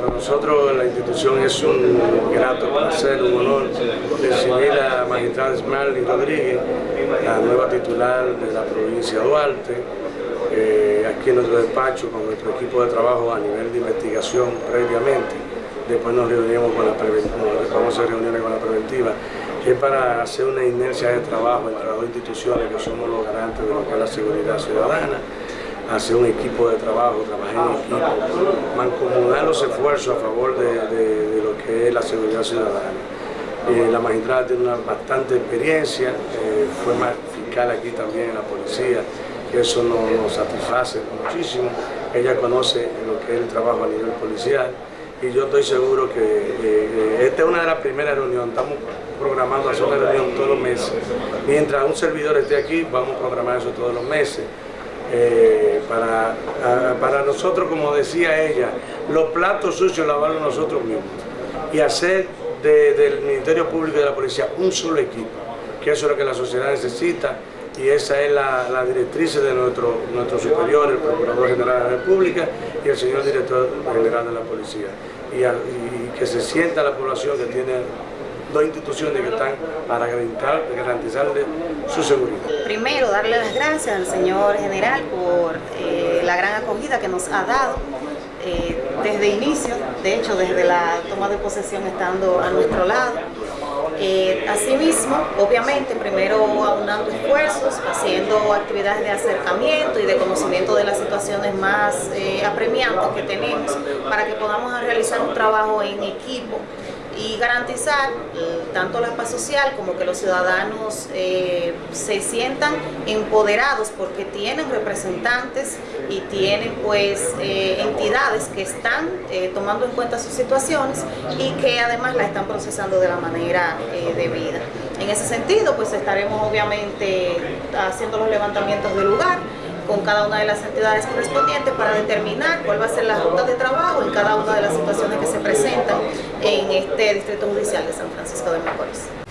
para nosotros la institución es un grato placer, un honor recibir a magistrada Esmeralda Rodríguez, la nueva titular de la provincia de Duarte, eh, aquí en nuestro despacho con nuestro equipo de trabajo a nivel de investigación previamente. Después nos reunimos con la preventiva, vamos a reuniones con la preventiva, que es para hacer una inercia de trabajo entre las dos instituciones que somos los garantes de lo que es la seguridad ciudadana hacer un equipo de trabajo, trabajar en equipo, mancomunar los esfuerzos a favor de, lo que es la seguridad ciudadana. Eh, la magistrada tiene una bastante experiencia, eh, fue fiscal aquí también en la policía, que eso nos, satisface muchísimo. Ella conoce lo que es el trabajo a nivel policial y yo estoy seguro que eh, esta es una de las primeras reuniones, estamos programando hacer una reunión todos los meses. Mientras un servidor esté aquí, vamos a programar eso todos los meses. Eh, para, para nosotros, como decía ella, los platos sucios lavarlos nosotros mismos y hacer del Ministerio Público y de la Policía un solo equipo, que eso es lo que la sociedad necesita y esa es la, directriz de nuestro, nuestro superior, el Procurador General de la República y el señor Director General de la Policía. y que se sienta la población que tiene dos instituciones que están para garantizar, garantizarle su seguridad. Primero, darle las gracias al señor general por eh, la gran acogida que nos ha dado eh, desde inicio, de hecho desde la toma de posesión estando a nuestro lado. Eh, asimismo, obviamente, primero aunando esfuerzos, haciendo actividades de acercamiento y de conocimiento de las situaciones más apremiantes que tenemos para que podamos realizar un trabajo en equipo y garantizar eh, tanto la paz social como que los ciudadanos eh, se sientan empoderados porque tienen representantes y tienen pues eh, entidades que están tomando en cuenta sus situaciones y que además la están procesando de la manera debida. En ese sentido pues estaremos obviamente haciendo los levantamientos del lugar con cada una de las entidades correspondientes para determinar cuál va a ser la ruta de trabajo en cada una de las situaciones que se presentan en este Distrito Judicial de San Francisco de Macorís.